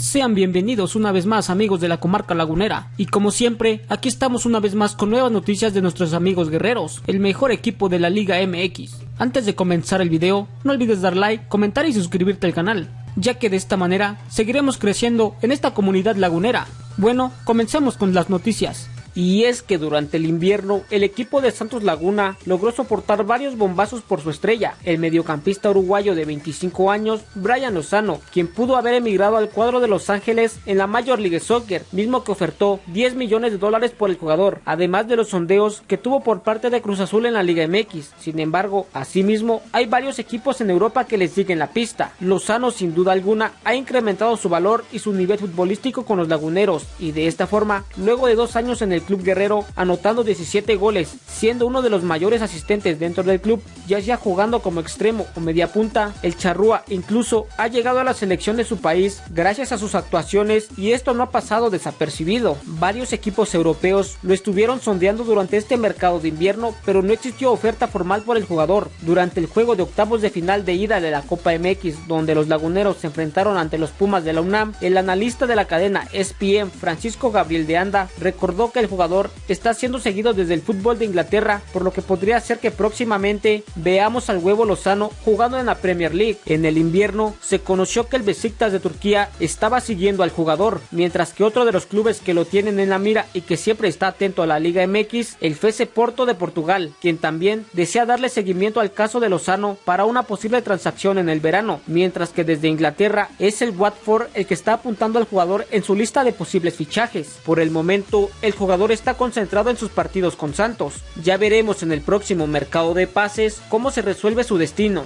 Sean bienvenidos una vez más amigos de la comarca lagunera y como siempre aquí estamos una vez más con nuevas noticias de nuestros amigos guerreros, el mejor equipo de la Liga MX. Antes de comenzar el video no olvides dar like, comentar y suscribirte al canal, ya que de esta manera seguiremos creciendo en esta comunidad lagunera. Bueno, comencemos con las noticias. Y es que durante el invierno el equipo de Santos Laguna logró soportar varios bombazos por su estrella, el mediocampista uruguayo de 25 años, Brian Lozano, quien pudo haber emigrado al cuadro de Los Ángeles en la Major League Soccer, mismo que ofertó 10 millones de dólares por el jugador, además de los sondeos que tuvo por parte de Cruz Azul en la Liga MX. Sin embargo, asimismo, hay varios equipos en Europa que le siguen la pista. Lozano sin duda alguna ha incrementado su valor y su nivel futbolístico con los laguneros, y de esta forma, luego de dos años en el club guerrero, anotando 17 goles, siendo uno de los mayores asistentes dentro del club, ya sea jugando como extremo o media punta, el Charrúa incluso ha llegado a la selección de su país gracias a sus actuaciones y esto no ha pasado desapercibido. Varios equipos europeos lo estuvieron sondeando durante este mercado de invierno, pero no existió oferta formal por el jugador. Durante el juego de octavos de final de ida de la Copa MX, donde los laguneros se enfrentaron ante los Pumas de la UNAM, el analista de la cadena ESPN, Francisco Gabriel de Anda, recordó que el jugador está siendo seguido desde el fútbol de Inglaterra, por lo que podría ser que próximamente veamos al huevo Lozano jugando en la Premier League. En el invierno se conoció que el Besiktas de Turquía estaba siguiendo al jugador, mientras que otro de los clubes que lo tienen en la mira y que siempre está atento a la Liga MX, el FC Porto de Portugal, quien también desea darle seguimiento al caso de Lozano para una posible transacción en el verano, mientras que desde Inglaterra es el Watford el que está apuntando al jugador en su lista de posibles fichajes. Por el momento, el jugador está concentrado en sus partidos con Santos. Ya veremos en el próximo mercado de pases cómo se resuelve su destino.